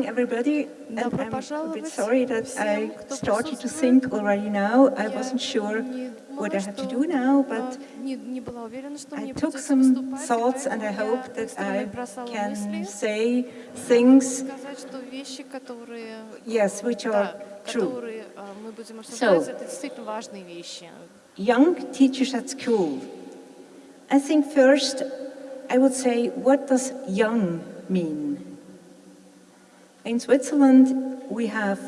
welcome everybody. And Добро I'm a bit пожаловать sorry that I всем, кто started to присутствует. think already now. I Я wasn't sure не what думала, I had to что, do now, а, but не, не была уверена, что I мне took придется some выступать, и thoughts and I поэтому hope я that быстро I набросала can мысли, say things, сказать, что вещи, которые, yes, which are да, true. которые а, мы будем обсуждать, So- это действительно важные вещи. Young teachers at school. I think first I would say, what does young mean? In Switzerland, we have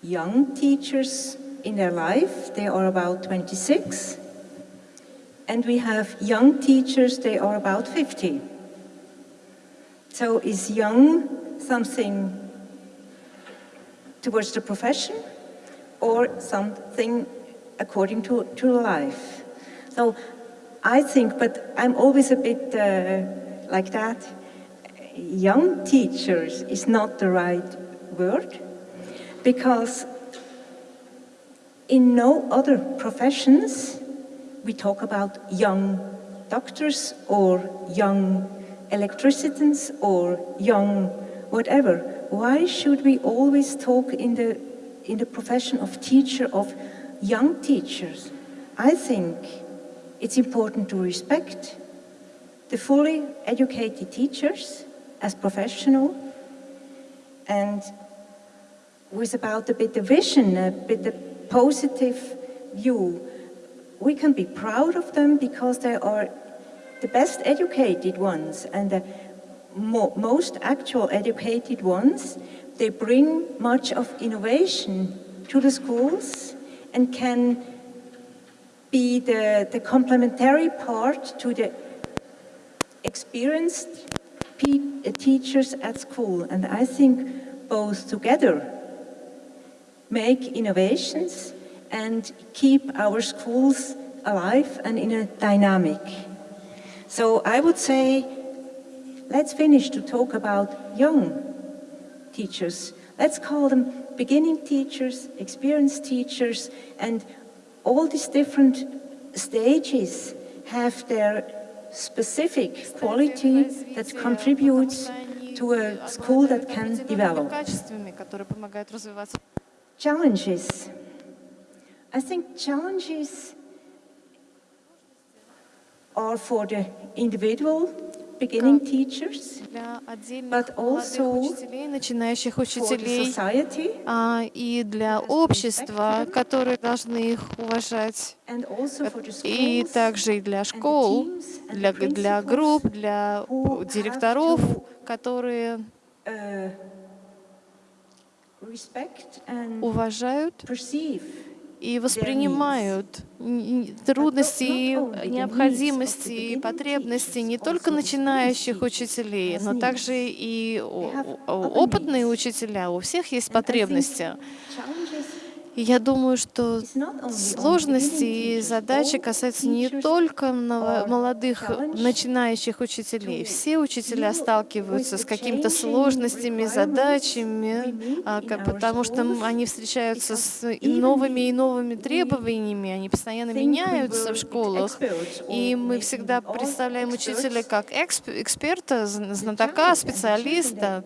young teachers in their life, they are about 26, and we have young teachers, they are about 50. So is young something towards the profession or something according to, to life? So I think, but I'm always a bit uh, like that, young teachers is not the right word because in no other professions we talk about young doctors or young electricians or young whatever. Why should we always talk in the, in the profession of teacher of young teachers? I think it's important to respect the fully educated teachers as professional and with about a bit of vision, a bit of positive view. We can be proud of them because they are the best educated ones and the mo most actual educated ones. They bring much of innovation to the schools and can be the, the complementary part to the experienced pe- Uh, teachers at school. And I think both together make innovations and keep our schools alive and in a dynamic. So I would say, let's finish to talk about young teachers. Let's call them beginning teachers, experienced teachers, and all these different stages have their specific quality that contributes to a school that can develop. Challenges. I think challenges are for the individual beginning teachers, Для отдельных But also учителей, начинающих учителей, society, а, и для общества, которые должны их уважать, и также и для школ, для, для групп, для директоров, которые and уважают и воспринимают трудности, и необходимости и потребности не только начинающих учителей, но также и опытные учителя. У всех есть потребности. И я думаю, что сложности и задачи касаются не только молодых начинающих учителей. Все учителя сталкиваются с какими-то сложностями, задачами, а, потому что они встречаются с новыми и новыми требованиями, они постоянно меняются в школах. И мы всегда представляем учителя как эксп- эксперта, знатока, специалиста.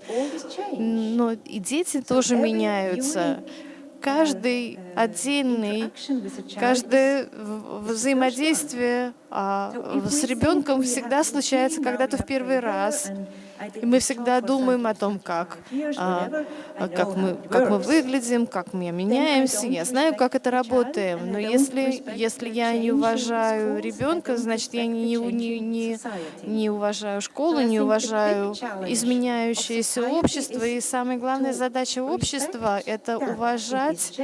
Но и дети тоже меняются. Каждый отдельный, каждое взаимодействие а, с ребенком всегда случается когда-то в первый раз. И мы всегда думаем о 30, том, как, 35 years, а, а, как мы, как мы выглядим, как мы меняемся. Я знаю, как это работает. Но если, если я не уважаю ребенка, значит, я не, не, не, не уважаю школу, не уважаю изменяющееся общество. И самая главная задача общества — это уважать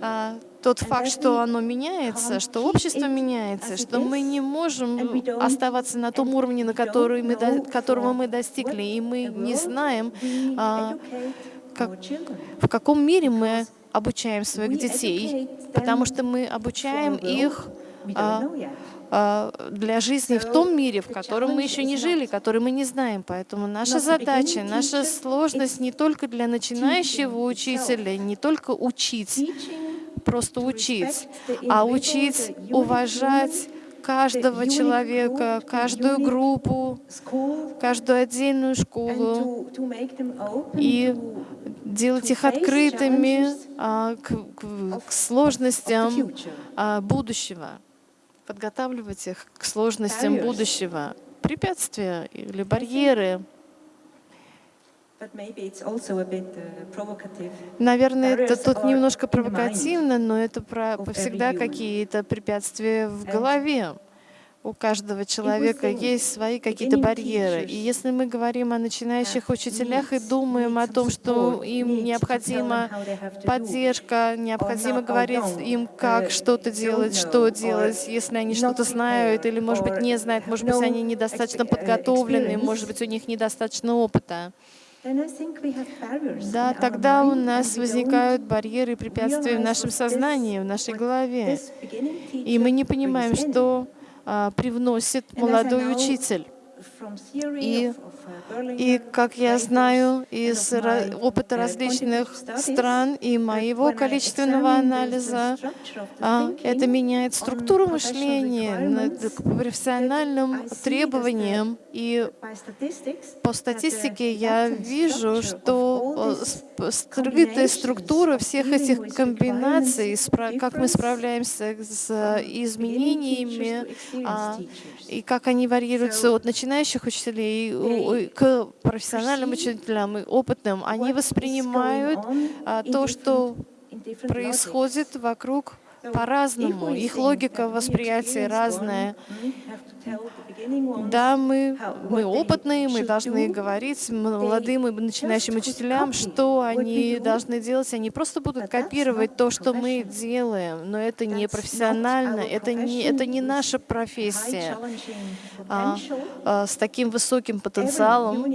а, тот факт, что оно меняется, что общество меняется, что мы не можем оставаться на том уровне, на который мы, до- которого мы достигли, и мы не знаем, а, как- в каком мире мы обучаем своих детей, потому что мы обучаем их а, а, для жизни в том мире, в котором мы еще не жили, который мы не знаем. Поэтому наша задача, наша сложность не только для начинающего учителя, не только учить, просто учить, а учить уважать каждого человека, каждую группу, каждую отдельную школу и делать их открытыми а, к, к, к сложностям а, будущего, подготавливать их к сложностям будущего. Препятствия или барьеры Наверное, это тут немножко провокативно, но это про, всегда какие-то препятствия в голове. У каждого человека есть свои какие-то барьеры. И если мы говорим о начинающих учителях и думаем о том, что им необходима поддержка, необходимо говорить им, как что-то делать, что делать, если они что-то знают или, может быть, не знают, может быть, они недостаточно подготовлены, может быть, у них недостаточно опыта. Да, тогда у нас возникают барьеры и препятствия в нашем сознании, в нашей голове. И мы не понимаем, что а, привносит молодой учитель. И, и как я знаю из опыта различных стран и моего количественного анализа, а, это меняет структуру мыскания к профессиональным требованиям. И по статистике я вижу, что скрытая структура всех этих комбинаций, как мы справляемся с изменениями, а, и как они варьируются от начинающих учителей к профессиональным учителям и опытным, они воспринимают а, то, что происходит вокруг по-разному. Их логика восприятия разная. Да, мы, мы опытные, мы должны говорить молодым и начинающим учителям, что они должны делать. Они просто будут копировать то, что мы делаем, но это не профессионально, это не, это не наша профессия. А, а, с таким высоким потенциалом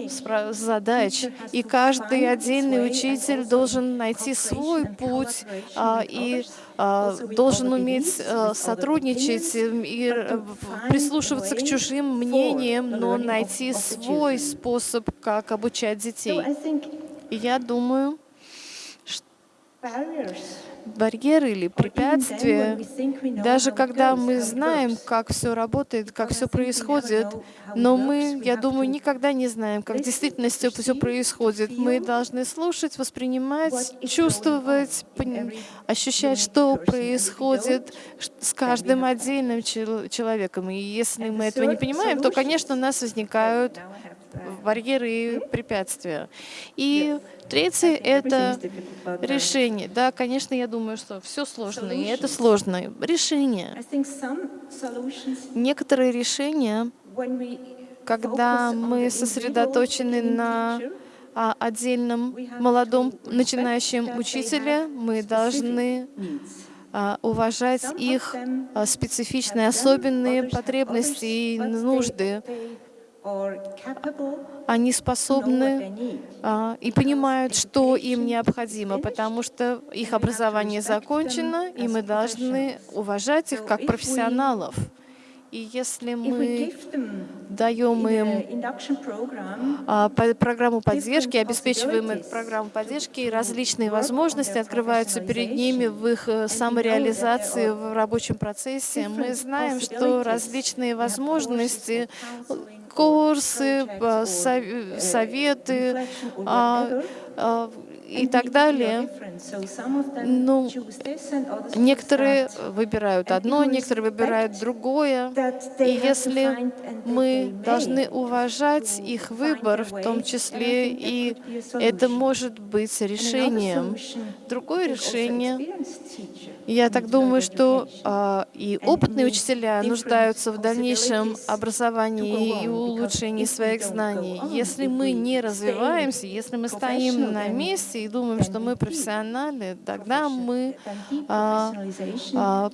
задач. И каждый отдельный учитель должен найти свой путь а, и а, должен уметь а, сотрудничать и э, прислушиваться к чужим мнениям, но найти свой способ, как обучать детей. И я думаю, что барьеры или препятствия, даже когда мы знаем, как все работает, как все происходит, но мы, я думаю, никогда не знаем, как в действительности все происходит. Мы должны слушать, воспринимать, чувствовать, ощущать, что происходит с каждым отдельным человеком. И если мы этого не понимаем, то, конечно, у нас возникают барьеры и препятствия. И третье — это решение. Да, конечно, я думаю, что все сложно, и это сложно. Решение. Некоторые решения, когда мы сосредоточены на отдельном молодом начинающем учителе, мы должны а, уважать их а, специфичные, особенные потребности и нужды они способны а, и понимают, что им необходимо, потому что их образование закончено, и мы должны уважать их как профессионалов. И если мы даем им а, программу поддержки, обеспечиваем их программу поддержки, и различные возможности открываются перед ними в их э, самореализации в рабочем процессе, мы знаем, что различные возможности курсы, э, советы, а, а, и так далее. Ну, некоторые выбирают одно, некоторые выбирают другое. И если мы должны уважать их выбор, в том числе и это может быть решением. Другое решение я так думаю, что э, и опытные учителя нуждаются в дальнейшем образовании и улучшении своих знаний. Если мы не развиваемся, если мы стоим на месте и думаем, что мы профессионалы, тогда мы э, э,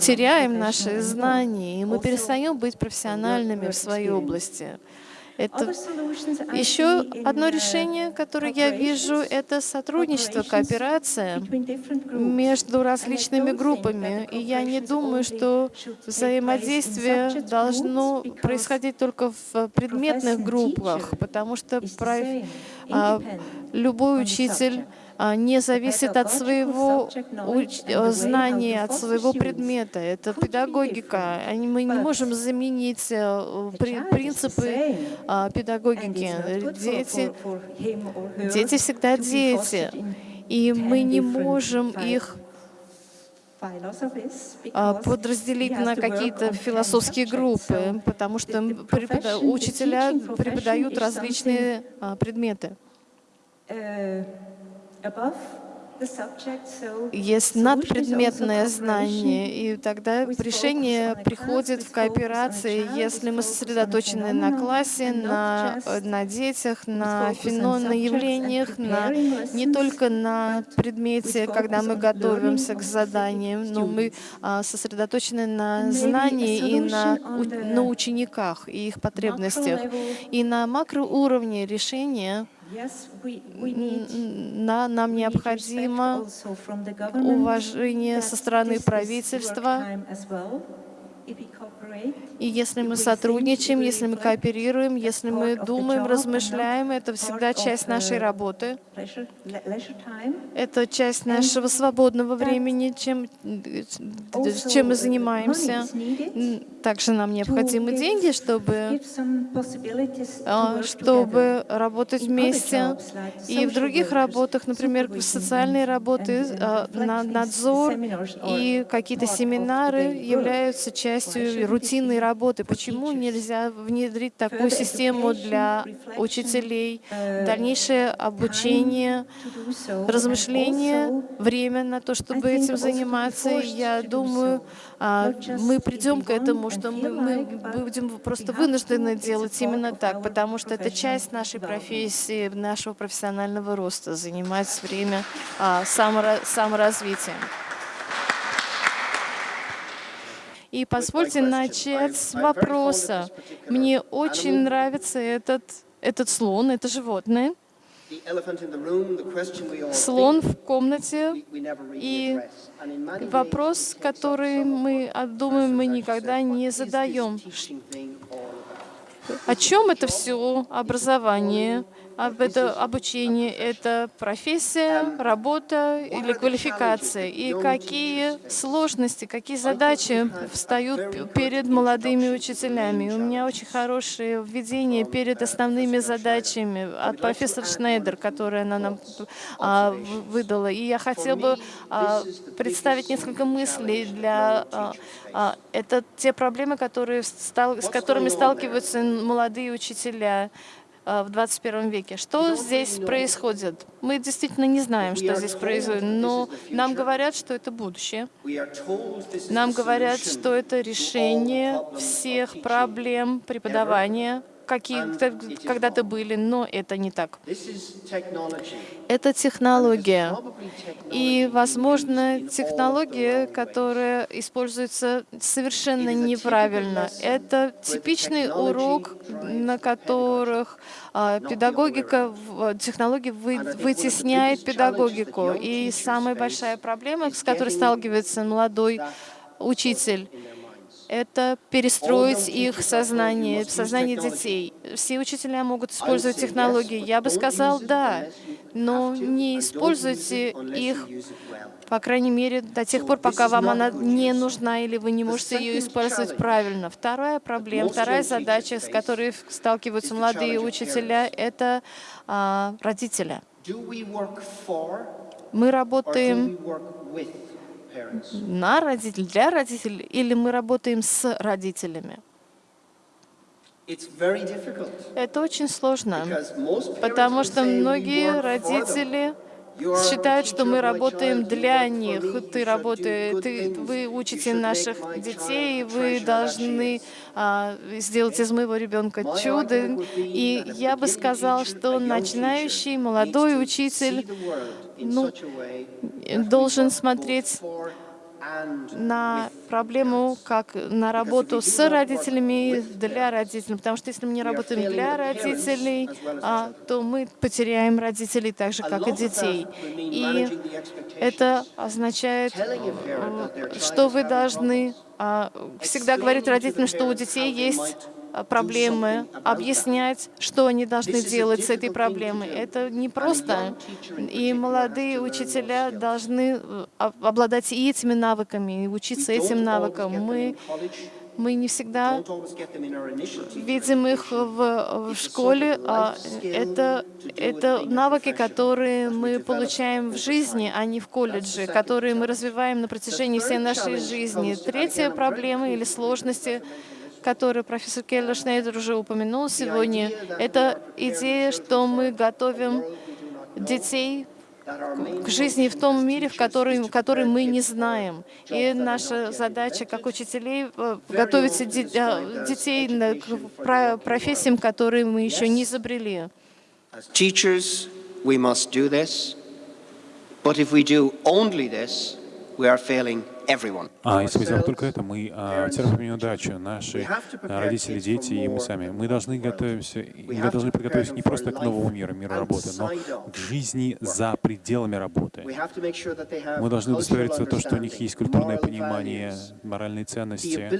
теряем наши знания, и мы перестаем быть профессиональными в своей области. Это еще одно решение, которое я вижу, это сотрудничество, кооперация между различными группами. И я не думаю, что взаимодействие должно происходить только в предметных группах, потому что любой учитель а, не зависит от своего э, знания, от своего предмета. Это педагогика. Мы не можем заменить э, принципы а, педагогики. Дети, дети всегда дети, и мы не можем их а, подразделить на какие-то философские группы, потому что учителя преподают различные предметы. Есть надпредметное знание, и тогда решение приходит в кооперации, если мы сосредоточены на классе, на, на детях, на феноменах, явлениях, на, не только на предмете, когда мы готовимся к заданиям, но мы а, сосредоточены на знании и на, на учениках и их потребностях. И на макроуровне решения на, нам необходимо уважение со стороны правительства и если мы сотрудничаем, если мы кооперируем, если мы думаем, размышляем, это всегда часть нашей работы. Это часть нашего свободного времени, чем, чем мы занимаемся. Также нам необходимы деньги, чтобы, а, чтобы работать вместе. И в других работах, например, социальные работы, а, надзор и какие-то семинары являются частью рутинной работы. Почему нельзя внедрить такую систему для учителей? Дальнейшее обучение, размышление, время на то, чтобы этим заниматься. Я думаю, а, мы придем к этому, что мы, мы будем просто вынуждены делать именно так, потому что это часть нашей профессии, нашего профессионального роста, занимать время а, саморазвитием. И позвольте начать с вопроса. Мне очень нравится этот, этот слон, это животное. Слон в комнате, и вопрос, который мы думаем, мы никогда не задаем. О чем это все образование? Об это обучение, это профессия, работа или квалификация, и какие сложности, какие задачи встают перед молодыми учителями. У меня очень хорошее введение перед основными задачами от профессора Шнейдер, которое она нам а, выдала. И я хотела бы а, представить несколько мыслей для... А, это те проблемы, которые, с которыми сталкиваются молодые учителя. Э, в 21 веке. Что здесь происходит? Мы действительно не знаем, что здесь происходит, но нам говорят, что это будущее. Нам говорят, что это решение всех проблем преподавания, какие когда-то были, но это не так. Это технология. И, возможно, технология, которая используется совершенно неправильно. Это типичный урок, на которых а, педагогика, технология вытесняет педагогику. И самая большая проблема, с которой сталкивается молодой учитель, это перестроить их сознание, сознание детей. Все учителя могут использовать технологии. Я бы сказал, да, но не используйте их, по крайней мере, до тех пор, пока вам она не нужна или вы не можете ее использовать правильно. Вторая проблема, вторая задача, с которой сталкиваются молодые учителя, это а, родители. Мы работаем на родителей, для родителей, или мы работаем с родителями? Это очень сложно, потому что многие родители считают, что мы работаем для них. Ты работаешь, ты, вы учите наших детей, вы должны а, сделать из моего ребенка чудо. И я бы сказал, что начинающий молодой учитель ну, должен смотреть на проблему, как на работу с родителями, для родителей. Потому что если мы не работаем для родителей, а, то мы потеряем родителей так же, как и детей. И это означает, что вы должны а, всегда говорить родителям, что у детей есть проблемы, объяснять, что они должны делать с этой проблемой. Это не просто. И молодые учителя должны э, обладать и этими навыками, и учиться этим навыкам. Мы мы не всегда видим их в, в школе. А это, это навыки, которые мы получаем в жизни, а не в колледже, которые мы развиваем на протяжении всей нашей жизни. Третья проблема или сложности которую профессор Келлер Шнейдер уже упомянул сегодня, это идея, что мы готовим детей к жизни в том мире, в который, который мы не знаем. И наша задача как учителей э, готовить э, детей к профессиям, которые мы еще не изобрели. Teachers, we must do this, but if we do only this, we are failing а если мы сделаем только это, мы а, терпим неудачу. Наши а, родители, дети и мы сами. Мы должны готовиться, мы должны подготовиться не просто к новому миру, миру работы, но к жизни за пределами работы. Мы должны удостовериться в том, что у них есть культурное понимание, моральные ценности,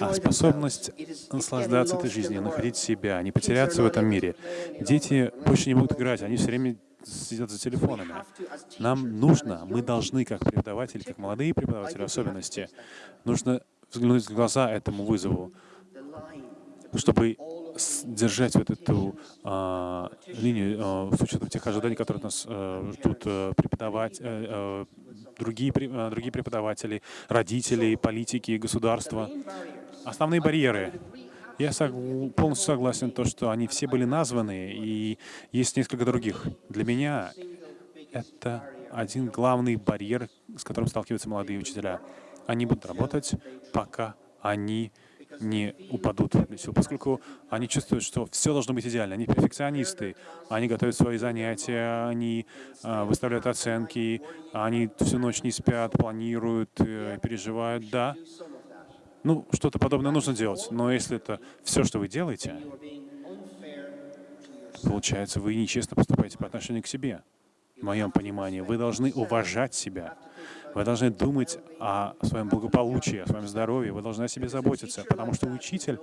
а способность наслаждаться этой жизнью, находить себя, не потеряться в этом мире. Дети больше не будут играть, они все время сидят за телефонами. Нам нужно, мы должны, как преподаватели, как молодые преподаватели в особенности, нужно взглянуть в глаза этому вызову, чтобы держать вот эту а, линию а, с учетом тех ожиданий, которые нас а, ждут а, преподавать, а, другие, а, другие преподаватели, родители, политики, государства. Основные барьеры я полностью согласен, то, что они все были названы, и есть несколько других. Для меня это один главный барьер, с которым сталкиваются молодые учителя. Они будут работать, пока они не упадут поскольку они чувствуют, что все должно быть идеально. Они перфекционисты, они готовят свои занятия, они э, выставляют оценки, они всю ночь не спят, планируют, э, переживают. Да, ну, что-то подобное нужно делать. Но если это все, что вы делаете, получается, вы нечестно поступаете по отношению к себе. В моем понимании, вы должны уважать себя. Вы должны думать о своем благополучии, о своем здоровье, вы должны о себе заботиться, потому что учитель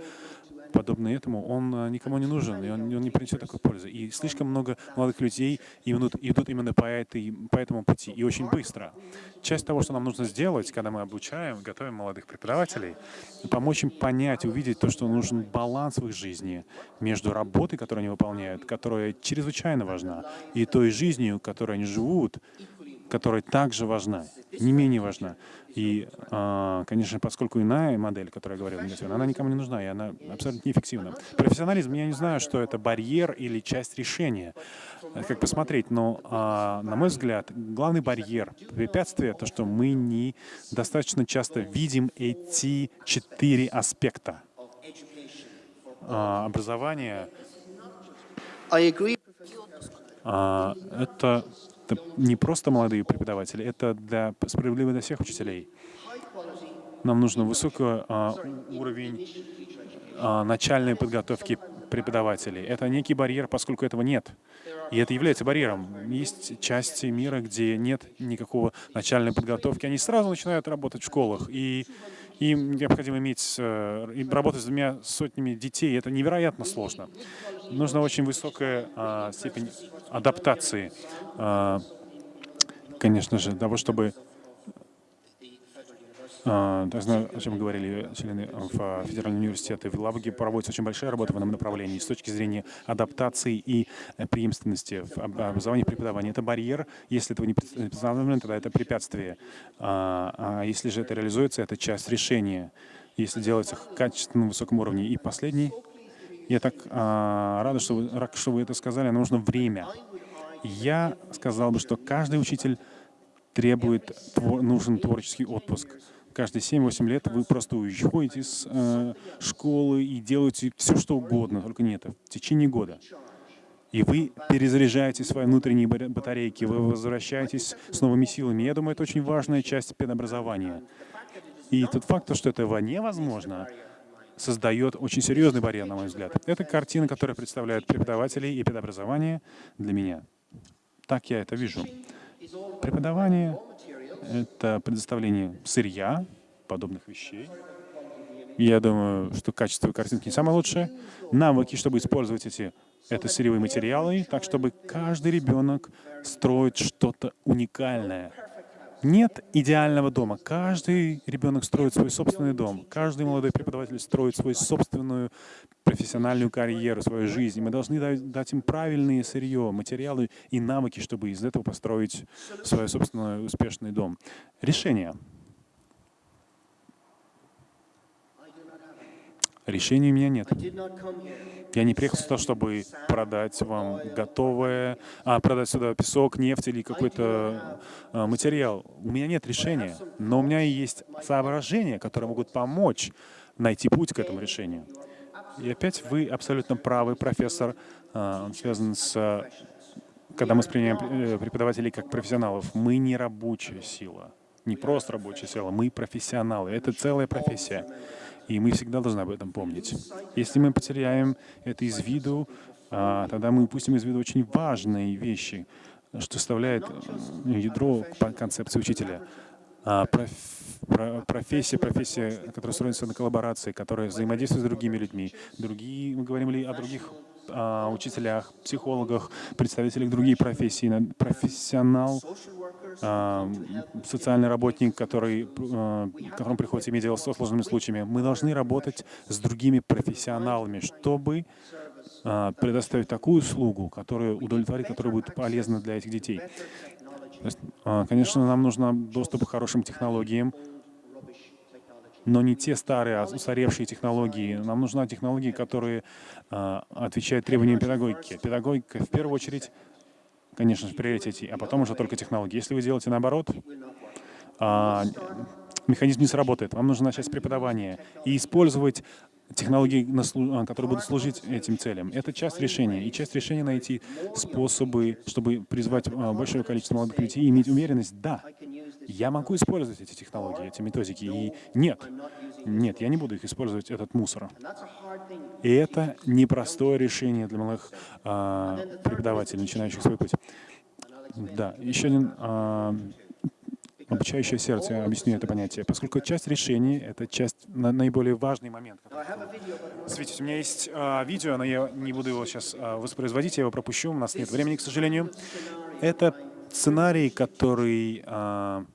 подобный этому, он а, никому не нужен, и он, он не принесет такой пользы. И слишком много молодых людей идут, идут именно по, этой, по этому пути, и очень быстро. Часть того, что нам нужно сделать, когда мы обучаем, готовим молодых преподавателей, помочь им понять, увидеть то, что нужен баланс в их жизни между работой, которую они выполняют, которая чрезвычайно важна, и той жизнью, которой они живут, которая также важна, не менее важна. И, а, конечно, поскольку иная модель, которая я говорил, она никому не нужна, и она абсолютно неэффективна. Профессионализм, я не знаю, что это барьер или часть решения, как посмотреть, но, а, на мой взгляд, главный барьер, препятствие, то, что мы не достаточно часто видим эти четыре аспекта а, образования. Это это не просто молодые преподаватели, это для, справедливо для всех учителей. Нам нужен высокий а, уровень а, начальной подготовки преподавателей. Это некий барьер, поскольку этого нет. И это является барьером. Есть части мира, где нет никакого начальной подготовки. Они сразу начинают работать в школах. И им необходимо иметь, э, работать с двумя сотнями детей. Это невероятно сложно. Нужна очень высокая а, степень адаптации, а, конечно же, того, чтобы я знаю, о чем говорили члены в Федеральном университете. В Лаге проводится очень большая работа в этом направлении с точки зрения адаптации и э, преемственности в образовании и преподавании. Это барьер. Если этого не представлено, тогда это препятствие. А, а если же это реализуется, это часть решения, если делается качественно на высоком уровне. И последний. Я так а, рада, что вы, рад, что вы это сказали. Нужно время. Я сказал бы, что каждый учитель требует, нужен творческий отпуск каждые 7-8 лет вы просто уходите с э, школы и делаете все, что угодно, только не это, в течение года. И вы перезаряжаете свои внутренние батарейки, вы возвращаетесь с новыми силами. Я думаю, это очень важная часть педобразования. И тот факт, что этого невозможно, создает очень серьезный барьер, на мой взгляд. Это картина, которая представляет преподавателей и педобразование для меня. Так я это вижу. Преподавание — это предоставление сырья, подобных вещей, Я думаю, что качество картинки не самое лучшее. Навыки, чтобы использовать эти это сырьевые материалы, так чтобы каждый ребенок строит что-то уникальное. Нет идеального дома. Каждый ребенок строит свой собственный дом. Каждый молодой преподаватель строит свою собственную профессиональную карьеру, свою жизнь. И мы должны дать, им правильные сырье, материалы и навыки, чтобы из этого построить свой собственный успешный дом. Решение. Решения у меня нет. Я не приехал сюда, чтобы продать вам готовое, а продать сюда песок, нефть или какой-то а, материал. У меня нет решения, но у меня есть соображения, которые могут помочь найти путь к этому решению. И опять вы абсолютно правы, профессор. А, он связан с... Когда мы воспринимаем э, преподавателей как профессионалов, мы не рабочая сила, не просто рабочая сила, мы профессионалы. Это целая профессия. И мы всегда должны об этом помнить. Если мы потеряем это из виду, а, тогда мы упустим из виду очень важные вещи, что составляет ядро концепции учителя. А, профессия, профессия, которая строится на коллаборации, которая взаимодействует с другими людьми. Другие, мы говорим ли о других а, учителях, психологах, представителях других профессий, профессионал, социальный работник, который, а, которому приходится иметь дело с сложными случаями. Мы должны работать с другими профессионалами, чтобы а, предоставить такую услугу, которая удовлетворит, которая будет полезна для этих детей. Есть, а, конечно, нам нужен доступ к хорошим технологиям, но не те старые, а устаревшие технологии. Нам нужны технологии, которые э, отвечают требованиям педагогики. Педагогика в первую очередь, конечно, в приоритете, а потом уже только технологии. Если вы делаете наоборот, э, механизм не сработает. Вам нужно начать с преподавания и использовать технологии, а, которые будут служить этим целям. Это часть решения. И часть решения найти способы, чтобы призвать а, большое количество молодых людей и иметь уверенность, да, я могу использовать эти технологии, эти методики. И нет, нет, я не буду их использовать, этот мусор. И это непростое решение для малых а, преподавателей, начинающих свой путь. Да, еще один а, обучающее сердце, объясню это понятие, поскольку часть решений — это часть, на, наиболее важный момент. Смотрите, у меня есть а, видео, но я не буду его сейчас а, воспроизводить, я его пропущу, у нас нет времени, к сожалению. Это сценарий, который... А,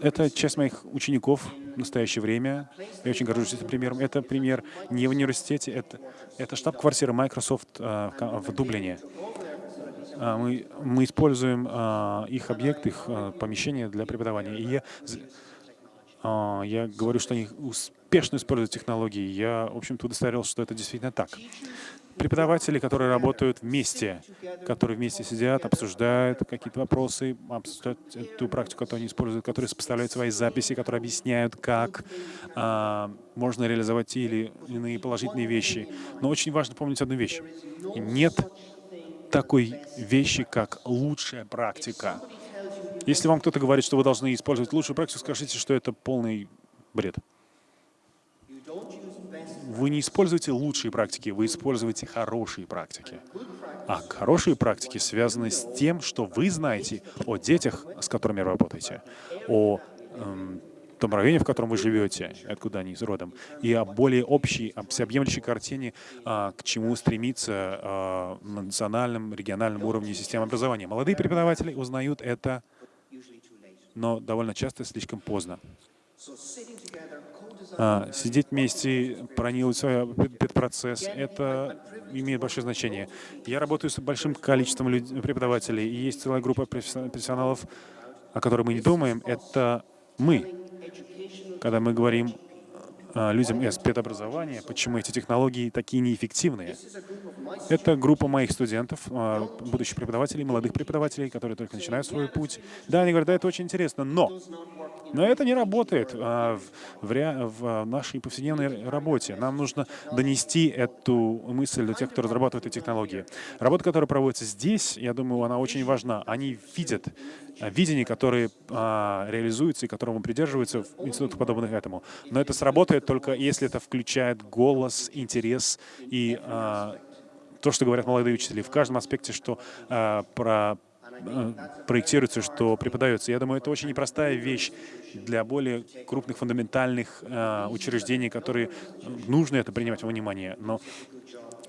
это часть моих учеников в настоящее время. Я очень горжусь этим примером. Это пример не в университете, это, это штаб-квартира Microsoft а, в Дублине. А, мы, мы используем а, их объект, их а, помещение для преподавания. И я, я говорю, что они успешно используют технологии. Я, в общем-то, удостоверился, что это действительно так. Преподаватели, которые работают вместе, которые вместе сидят, обсуждают какие-то вопросы, обсуждают ту практику, которую они используют, которые сопоставляют свои записи, которые объясняют, как а, можно реализовать те или иные положительные вещи. Но очень важно помнить одну вещь. Нет такой вещи, как лучшая практика. Если вам кто-то говорит, что вы должны использовать лучшую практику, скажите, что это полный бред. Вы не используете лучшие практики, вы используете хорошие практики. А хорошие практики связаны с тем, что вы знаете о детях, с которыми вы работаете, о эм, том районе, в котором вы живете, откуда они родом, и о более общей, о всеобъемлющей картине, а, к чему стремиться а, на национальном, региональном уровне системы образования. Молодые преподаватели узнают это, но довольно часто слишком поздно. А, сидеть вместе, проделать свой процесс, это имеет большое значение. Я работаю с большим количеством преподавателей, и есть целая группа профессионалов, о которой мы не думаем, это мы когда мы говорим людям из спецобразования, почему эти технологии такие неэффективные. Это группа моих студентов, а, будущих преподавателей, молодых преподавателей, которые только начинают свой путь. Да, они говорят, да, это очень интересно, но но это не работает а, в, в, в нашей повседневной работе. Нам нужно донести эту мысль до тех, кто разрабатывает эти технологии. Работа, которая проводится здесь, я думаю, она очень важна. Они видят а, видение, которое а, реализуется и которому придерживаются в институтах, подобных этому. Но это сработает только если это включает голос, интерес и а, то, что говорят молодые учителя в каждом аспекте, что а, про проектируется, что преподается. Я думаю, это очень непростая вещь для более крупных фундаментальных учреждений, которые нужно это принимать во внимание. Но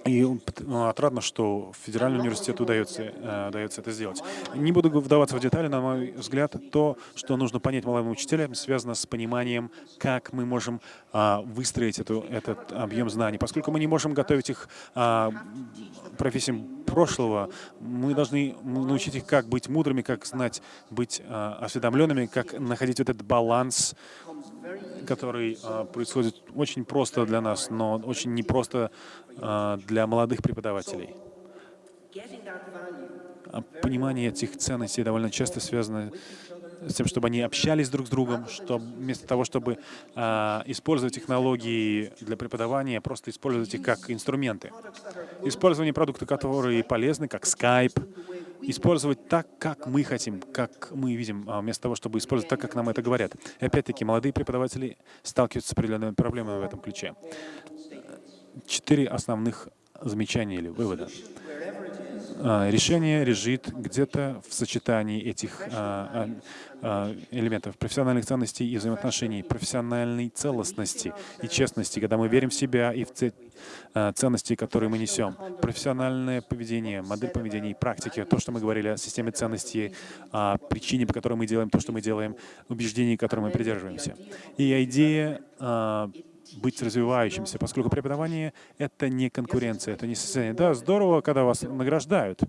и ну, отрадно, что федеральному университету удается, э, удается это сделать. Не буду вдаваться в детали, на мой взгляд, то, что нужно понять молодым учителям, связано с пониманием, как мы можем э, выстроить эту, этот объем знаний. Поскольку мы не можем готовить их э, профессиям прошлого, мы должны научить их, как быть мудрыми, как знать, быть э, осведомленными, как находить вот этот баланс который э, происходит очень просто для нас, но очень непросто э, для молодых преподавателей. А понимание этих ценностей довольно часто связано с тем, чтобы они общались друг с другом, что вместо того, чтобы э, использовать технологии для преподавания, просто использовать их как инструменты. Использование продуктов, которые полезны, как Skype, использовать так, как мы хотим, как мы видим, а, вместо того, чтобы использовать так, как нам это говорят. И опять-таки, молодые преподаватели сталкиваются с определенными проблемами в этом ключе. Четыре основных замечания или вывода. А, решение лежит где-то в сочетании этих а, а, элементов профессиональных ценностей и взаимоотношений, профессиональной целостности и честности, когда мы верим в себя и в ценности, которые мы несем. Профессиональное поведение, модель поведения и практики, то, что мы говорили о системе ценностей, о причине, по которой мы делаем то, что мы делаем, убеждений, которым мы придерживаемся. И идея быть развивающимся, поскольку преподавание — это не конкуренция, это не состязание. Да, здорово, когда вас награждают.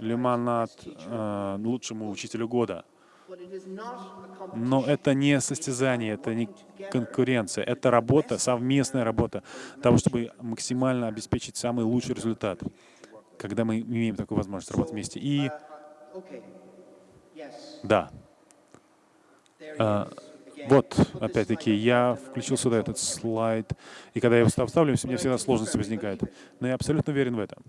Лимонад э, лучшему учителю года. Но это не состязание, это не конкуренция, это работа, совместная работа того, чтобы максимально обеспечить самый лучший результат, когда мы имеем такую возможность работать вместе. И да, вот, опять-таки, я включил сюда этот слайд, и когда я его вставлю, у меня всегда сложности возникают. Но я абсолютно уверен в этом.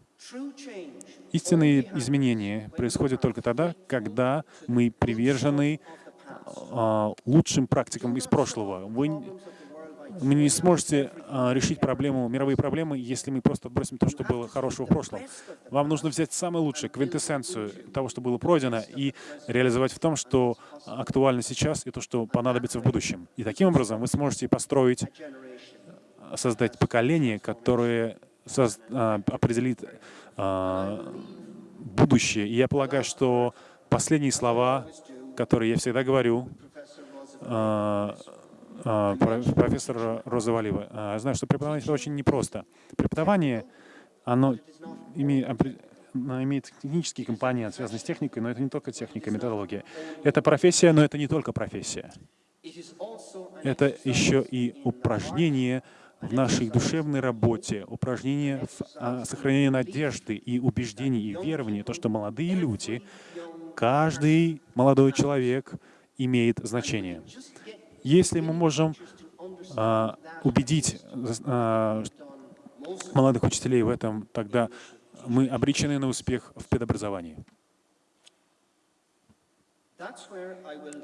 Истинные изменения происходят только тогда, когда мы привержены а, лучшим практикам из прошлого. Вы вы не сможете а, решить проблему, мировые проблемы, если мы просто отбросим то, что было хорошего в прошлом. Вам нужно взять самое лучшее, квинтэссенцию того, что было пройдено, и реализовать в том, что актуально сейчас, и то, что понадобится в будущем. И таким образом вы сможете построить, создать поколение, которое соз, а, определит а, будущее. И я полагаю, что последние слова, которые я всегда говорю, а, а, профессор Роза Валива. А, я знаю, что преподавание — это очень непросто. Преподавание, оно имеет, технический компонент, связанный с техникой, но это не только техника, методология. Это профессия, но это не только профессия. Это еще и упражнение в нашей душевной работе, упражнение в а, сохранении надежды и убеждений и верований, то, что молодые люди, каждый молодой человек имеет значение. Если мы можем а, убедить а, молодых учителей в этом, тогда мы обречены на успех в педобразовании.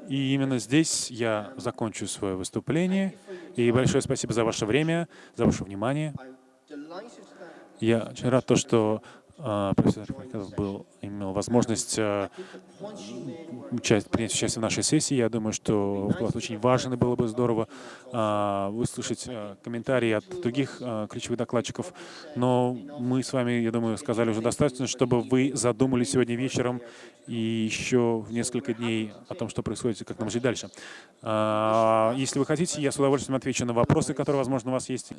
И именно здесь я закончу свое выступление. И большое спасибо за ваше время, за ваше внимание. Я очень рад, то, что профессор Харьков был, имел возможность а, участь, принять участие в нашей сессии. Я думаю, что очень важен, было бы здорово а, выслушать комментарии от других ключевых докладчиков. Но мы с вами, я думаю, сказали уже достаточно, чтобы вы задумали сегодня вечером и еще в несколько дней о том, что происходит и как нам жить дальше. Если вы хотите, я с удовольствием отвечу на вопросы, которые, возможно, у вас есть.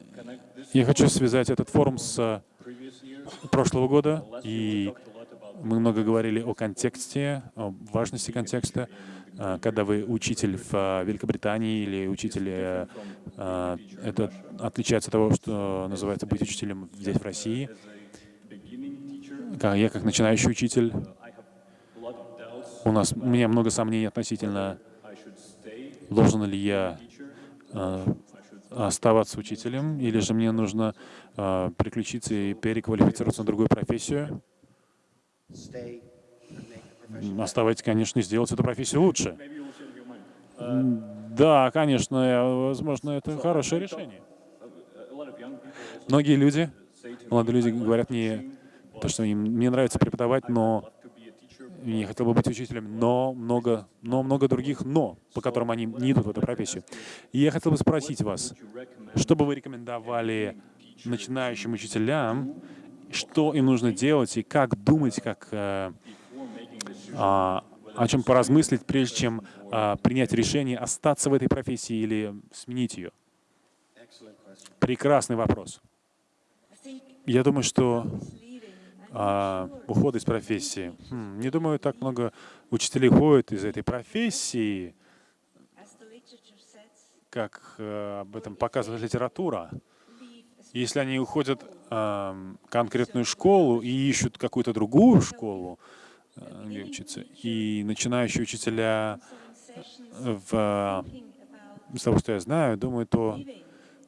Я хочу связать этот форум с прошлого года, и мы много говорили о контексте, о важности контекста. А, когда вы учитель в а, Великобритании или учитель, э, а, это отличается от того, что называется быть учителем здесь, в России. Я как начинающий учитель, у нас, у меня много сомнений относительно, должен ли я оставаться учителем, или же мне нужно э, переключиться и переквалифицироваться на другую профессию. Оставайтесь, конечно, и сделать эту профессию лучше. Да, конечно, возможно, это хорошее решение. Многие люди, молодые люди говорят мне, то, что им, мне нравится преподавать, но я хотел бы быть учителем, но много, но много других «но», по которым они не идут в эту профессию. И я хотел бы спросить вас, что бы вы рекомендовали начинающим учителям, что им нужно делать и как думать, как э, а, о чем поразмыслить, прежде чем а, принять решение остаться в этой профессии или сменить ее? Прекрасный вопрос. Я думаю, что а, уход из профессии. Хм, не думаю, так много учителей ходят из этой профессии, как а, об этом показывает литература. Если они уходят а, конкретную школу и ищут какую-то другую школу, а, где учиться, и начинающие учителя в, из того, что я знаю, думаю, то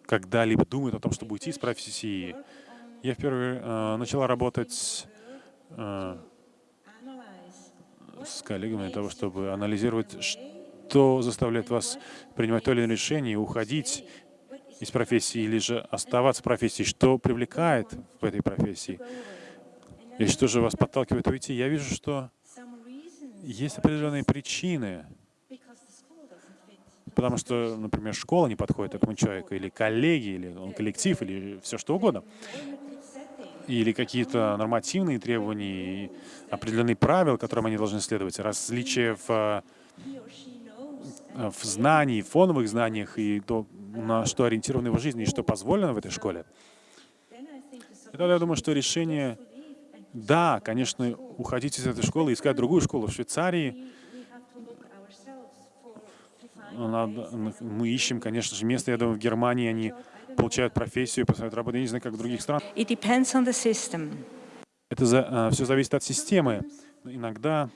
когда-либо думают о том, чтобы уйти из профессии, я впервые э, начала работать э, с коллегами для того, чтобы анализировать, что заставляет вас принимать то или иное решение, уходить из профессии или же оставаться в профессии, что привлекает в этой профессии, и что же вас подталкивает уйти. Я вижу, что есть определенные причины, потому что, например, школа не подходит этому человеку, или коллеги, или он коллектив, или все что угодно или какие-то нормативные требования, определенные правила, которым они должны следовать, различия в, э, в знании, фоновых знаниях и то, на что ориентирована его жизнь и что позволено в этой школе. И тогда я думаю, что решение, да, конечно, уходить из этой школы, искать другую школу в Швейцарии, мы ищем, конечно же, место, я думаю, в Германии они получают профессию, посмотрят работу. Я не знаю, как в других странах. It depends on the system. Это за, uh, все зависит от системы. иногда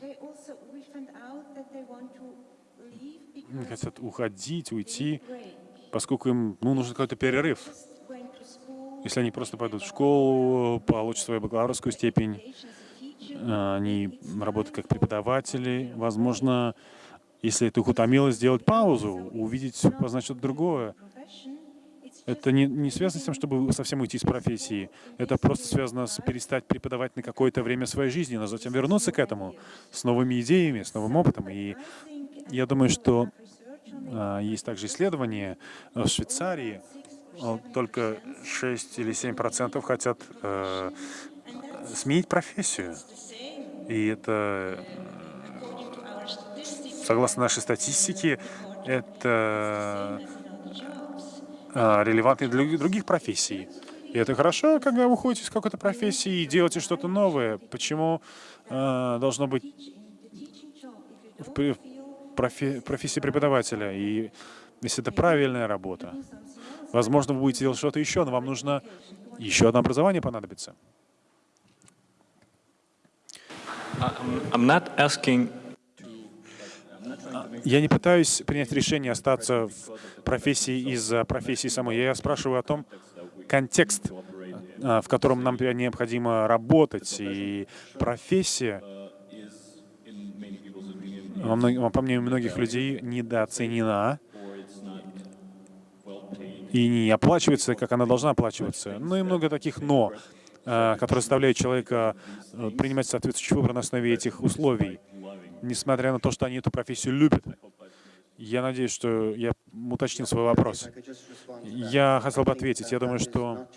хотят уходить, уйти, поскольку им ну, нужен какой-то перерыв. Если они просто пойдут в школу, получат свою бакалаврскую степень, они работают как преподаватели, возможно, если это их утомило, сделать паузу, увидеть, познать что-то другое. Это не, не связано с тем, чтобы совсем уйти из профессии. Это просто связано с перестать преподавать на какое-то время своей жизни, но затем вернуться к этому с новыми идеями, с новым опытом. И я думаю, что а, есть также исследования в Швейцарии, только 6 или 7 процентов хотят э, сменить профессию. И это, согласно нашей статистике, это релевантны для других профессий. И это хорошо, когда вы уходите из какой-то профессии и делаете что-то новое. Почему э, должно быть в профи профессии преподавателя? И если это правильная работа, возможно, вы будете делать что-то еще, но вам нужно еще одно образование понадобится. I'm not asking я не пытаюсь принять решение остаться в профессии из-за профессии самой. Я спрашиваю о том, контекст, а, в котором нам необходимо работать, и профессия, по мнению многих людей, недооценена и не оплачивается, как она должна оплачиваться. Ну и много таких «но», а, которые заставляют человека э, принимать соответствующий выбор на основе этих условий несмотря на то, что они эту профессию любят. Я надеюсь, что я уточнил свой вопрос. Я хотел бы ответить. Я думаю, что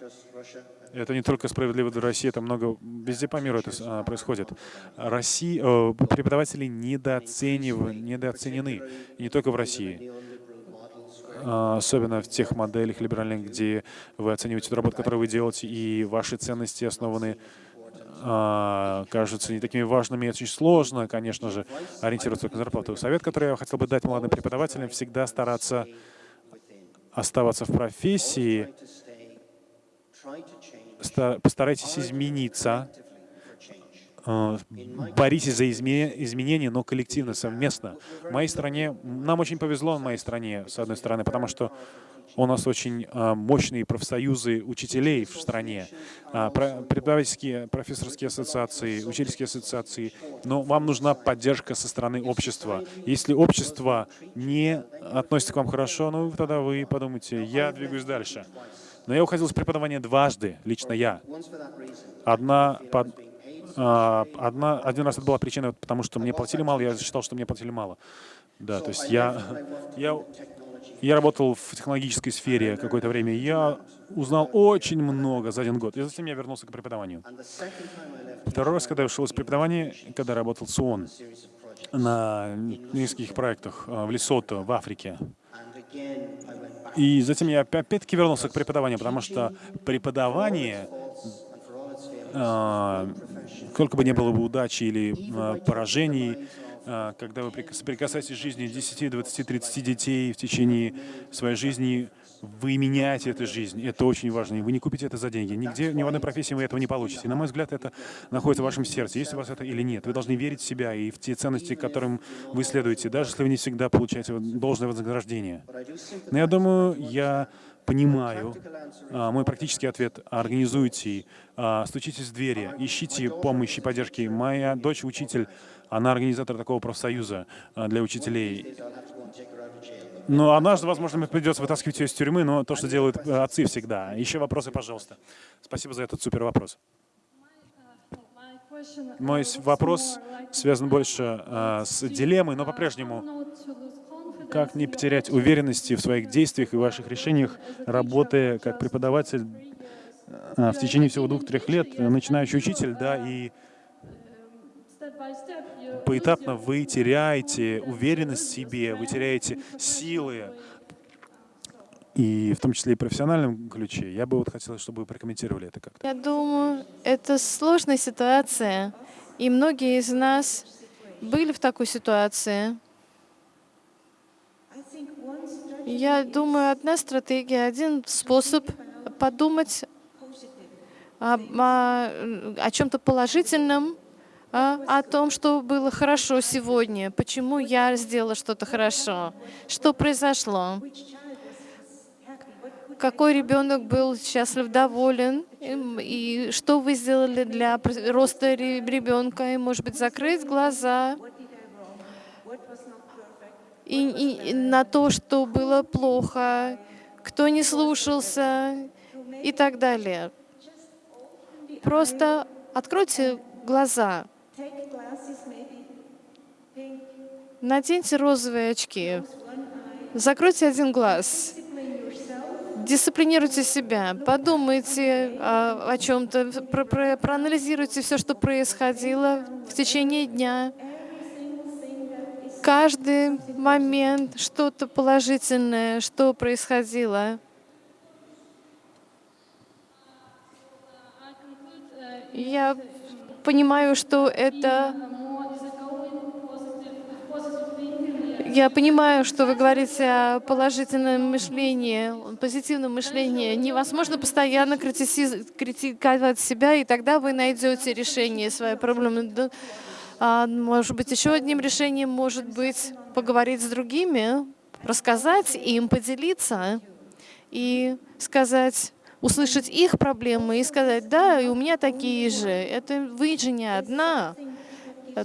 это не только справедливо для России, это много везде по миру это а, происходит. Россия, э, преподаватели недооценивают, недооценены, не только в России. А, особенно в тех моделях либеральных, где вы оцениваете ту работу, которую вы делаете, и ваши ценности основаны а, кажутся не такими важными, очень сложно, конечно же, ориентироваться на зарплату. Совет, который я хотел бы дать молодым преподавателям, всегда стараться оставаться в профессии, постарайтесь измениться, боритесь за изменения, но коллективно, совместно. В моей стране, нам очень повезло в моей стране, с одной стороны, потому что у нас очень а, мощные профсоюзы учителей в стране, а, преподавательские, профессорские ассоциации, учительские ассоциации. Но вам нужна поддержка со стороны общества. Если общество не относится к вам хорошо, ну тогда вы подумайте, я двигаюсь дальше. Но я уходил с преподавания дважды, лично я. Одна под одна, один раз это была причина, потому что мне платили мало, я считал, что мне платили мало. Да, то есть я, я, я работал в технологической сфере какое-то время, и я узнал очень много за один год, и затем я вернулся к преподаванию. Второй раз, когда я ушел из преподавания, когда работал с ООН на нескольких проектах а, в Лесото, в Африке, и затем я опять-таки вернулся к преподаванию, потому что преподавание, а, сколько бы ни было бы удачи или а, поражений, а, когда вы соприкасаетесь с жизнью 10, 20, 30 детей в течение своей жизни, вы меняете эту жизнь. Это очень важно. И вы не купите это за деньги. Нигде, ни в одной профессии вы этого не получите. На мой взгляд, это находится в вашем сердце. Есть у вас это или нет. Вы должны верить в себя и в те ценности, которым вы следуете, даже если вы не всегда получаете должное вознаграждение. Но я думаю, я понимаю. А, мой практический ответ — организуйте, а, стучитесь в двери, ищите помощи, поддержки. Моя дочь — учитель она организатор такого профсоюза а, для учителей. Но однажды, возможно, мне придется вытаскивать ее из тюрьмы, но то, что делают э, отцы всегда. Еще вопросы, пожалуйста. Спасибо за этот супер вопрос. Мой вопрос связан больше с дилеммой, но по-прежнему, как не потерять уверенности в своих действиях и ваших решениях, работая как преподаватель э, в течение всего двух-трех лет, начинающий учитель, да, и поэтапно вы теряете уверенность в себе, вы теряете силы, и в том числе и в профессиональном ключе. Я бы вот хотела, чтобы вы прокомментировали это как-то. Я думаю, это сложная ситуация, и многие из нас были в такой ситуации. Я думаю, одна стратегия, один способ подумать о, о, о чем-то положительном, а, о том, что было хорошо сегодня, почему я сделала что-то хорошо, что произошло, какой ребенок был счастлив, доволен, и что вы сделали для роста ребенка, и, может быть, закрыть глаза и, и на то, что было плохо, кто не слушался и так далее. Просто откройте глаза. Наденьте розовые очки. Закройте один глаз. Дисциплинируйте себя, подумайте о, о чем-то, про, про, проанализируйте все, что происходило в течение дня. Каждый момент, что-то положительное, что происходило. Я понимаю, что это... Я понимаю, что вы говорите о положительном мышлении, позитивном мышлении. Невозможно постоянно критиковать себя, и тогда вы найдете решение своей проблемы. А, может быть, еще одним решением может быть поговорить с другими, рассказать им, поделиться и сказать, услышать их проблемы и сказать, да, и у меня такие же. Это вы же не одна.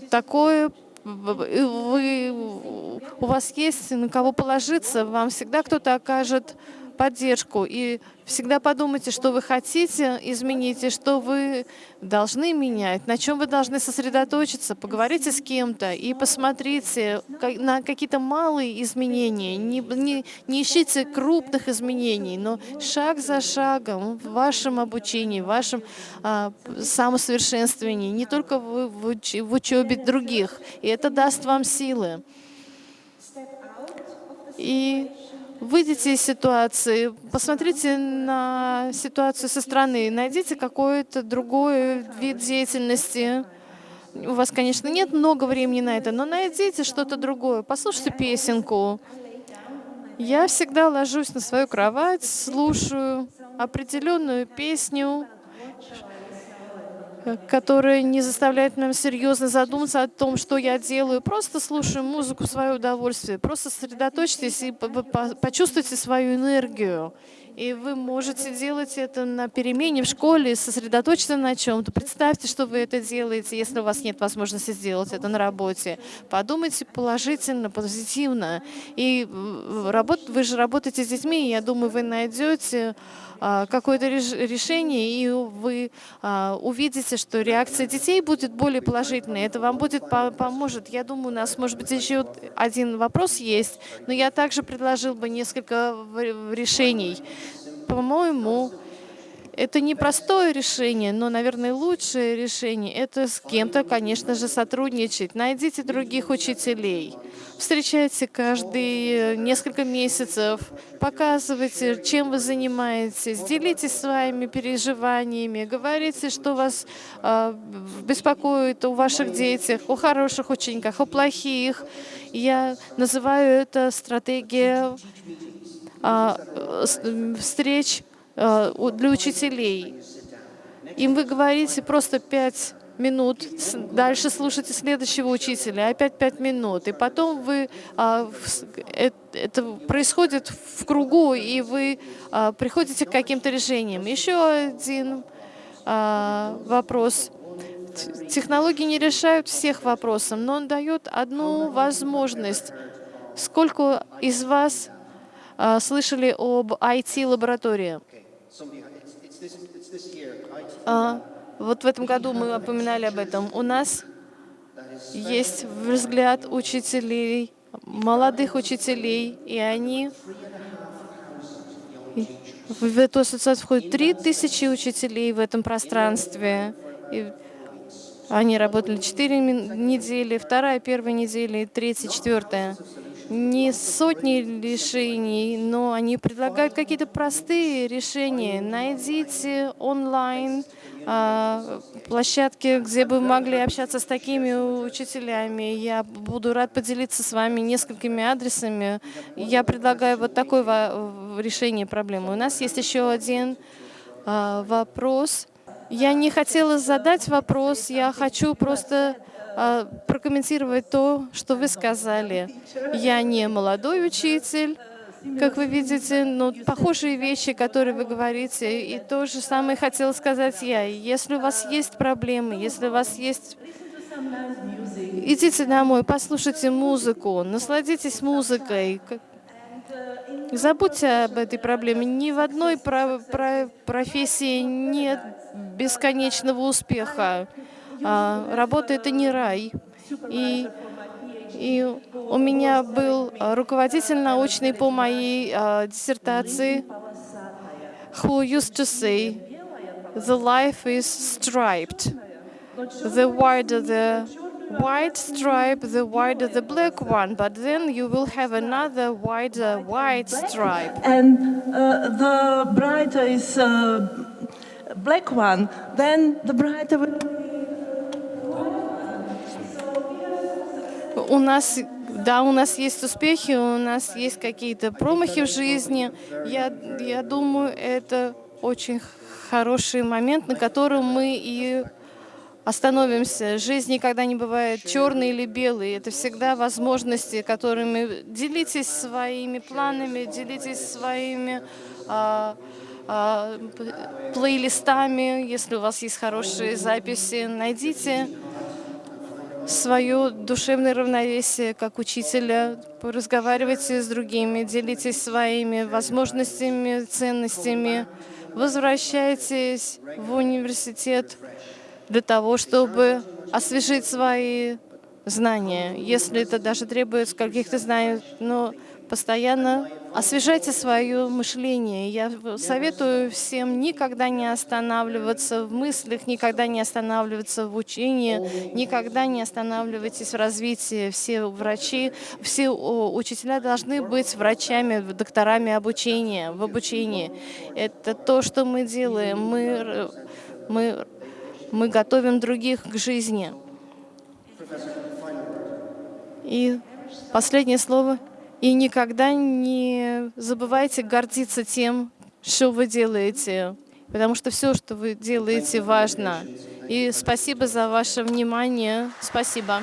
Такое вы, у вас есть на кого положиться, вам всегда кто-то окажет поддержку. И всегда подумайте, что вы хотите изменить и что вы должны менять, на чем вы должны сосредоточиться. Поговорите с кем-то и посмотрите на какие-то малые изменения. Не, не, не ищите крупных изменений, но шаг за шагом в вашем обучении, в вашем а, самосовершенствовании, не только в, в, уч, в учебе других. И это даст вам силы. И Выйдите из ситуации, посмотрите на ситуацию со стороны, найдите какой-то другой вид деятельности. У вас, конечно, нет много времени на это, но найдите что-то другое. Послушайте песенку. Я всегда ложусь на свою кровать, слушаю определенную песню, которая не заставляет нам серьезно задуматься о том, что я делаю. Просто слушаю музыку в свое удовольствие. Просто сосредоточьтесь и почувствуйте свою энергию. И вы можете делать это на перемене в школе, сосредоточиться на чем-то. Представьте, что вы это делаете, если у вас нет возможности сделать это на работе. Подумайте положительно, позитивно. И работ, вы же работаете с детьми, и я думаю, вы найдете какое-то решение, и вы а, увидите, что реакция детей будет более положительной. Это вам будет поможет. Я думаю, у нас, может быть, еще один вопрос есть, но я также предложил бы несколько решений. По-моему, это непростое решение, но, наверное, лучшее решение — это с кем-то, конечно же, сотрудничать. Найдите других учителей. Встречайте каждые несколько месяцев, показывайте, чем вы занимаетесь, делитесь своими переживаниями, говорите, что вас э, беспокоит о ваших детях, о хороших учениках, о плохих. Я называю это стратегия э, встреч Э, для учителей. Им вы говорите просто пять минут, дальше слушайте следующего учителя, опять пять минут, и потом вы, а, это происходит в кругу, и вы а, приходите к каким-то решениям. Еще один а, вопрос. Технологии не решают всех вопросов, но он дает одну возможность. Сколько из вас слышали об IT-лаборатории? А, вот в этом году мы упоминали об этом. У нас есть взгляд учителей, молодых учителей, и они в эту ассоциацию входит 3000 учителей в этом пространстве. И они работали 4 недели, вторая, первая неделя, третья, четвертая не сотни решений, но они предлагают какие-то простые решения. Найдите онлайн а, площадки, где бы могли общаться с такими учителями. Я буду рад поделиться с вами несколькими адресами. Я предлагаю вот такое решение проблемы. У нас есть еще один а, вопрос. Я не хотела задать вопрос, я хочу просто прокомментировать то, что вы сказали. Я не молодой учитель, как вы видите, но похожие вещи, которые вы говорите, и то же самое хотела сказать я. Если у вас есть проблемы, если у вас есть... Идите домой, послушайте музыку, насладитесь музыкой. Забудьте об этой проблеме. Ни в одной про про профессии нет бесконечного успеха. А, работа — это не рай. И, и у меня был руководитель научный по моей а, диссертации, who used to say, the life is striped. The wider the white stripe, the wider the black one, but then you will have another wider white stripe. And uh, the brighter is uh, black one, then the brighter will у нас, да, у нас есть успехи, у нас есть какие-то промахи в жизни. Я, я думаю, это очень хороший момент, на котором мы и остановимся. Жизнь никогда не бывает черной или белой. Это всегда возможности, которыми делитесь своими планами, делитесь своими а, а, плейлистами. Если у вас есть хорошие записи, найдите свое душевное равновесие как учителя, разговаривайте с другими, делитесь своими возможностями, ценностями, возвращайтесь в университет для того, чтобы освежить свои знания, если это даже требует каких-то знаний, но постоянно освежайте свое мышление. Я советую всем никогда не останавливаться в мыслях, никогда не останавливаться в учении, никогда не останавливайтесь в развитии. Все врачи, все учителя должны быть врачами, докторами обучения, в обучении. Это то, что мы делаем. Мы, мы, мы готовим других к жизни. И последнее слово — и никогда не забывайте гордиться тем, что вы делаете, потому что все, что вы делаете, важно. И спасибо за ваше внимание. Спасибо.